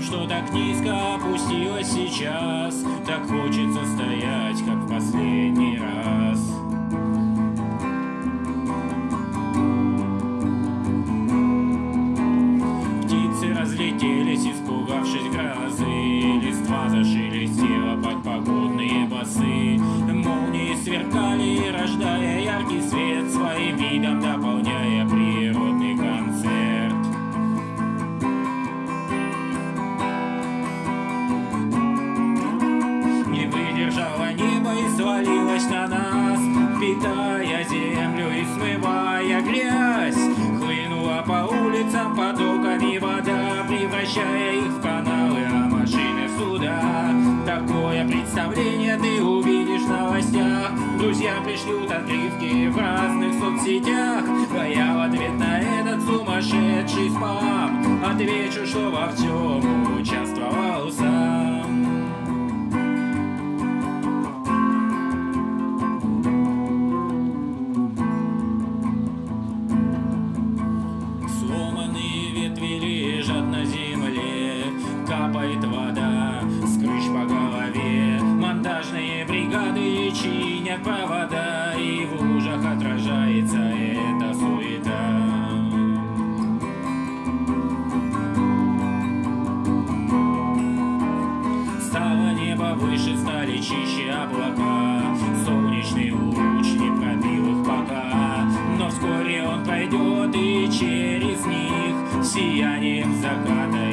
Что так низко опустилось сейчас. Так хочется стоять, как в последний раз. Птицы разлетелись, испугавшись грозы. Листва зашелестела под погодные басы. Молнии сверкали, рождая яркий свет. Своим видом дополняя свалилось на нас Впитая землю и смывая грязь. Хлынула по улицам потоками вода Превращая их в каналы, а машины в суда. Такое представление ты увидишь в новостях. Друзья пришлют открытки в разных соцсетях. А я в ответ на этот сумасшедший спам Отвечу, что во всем участвовал сам Капает вода. С крыш по голове. Монтажные бригады чинят провода. И в лужах отражается эта суета. Стало небо выше, стали чище облака. Солнечный луч не пробил их пока. Но вскоре он пройдет и через них Сиянием заката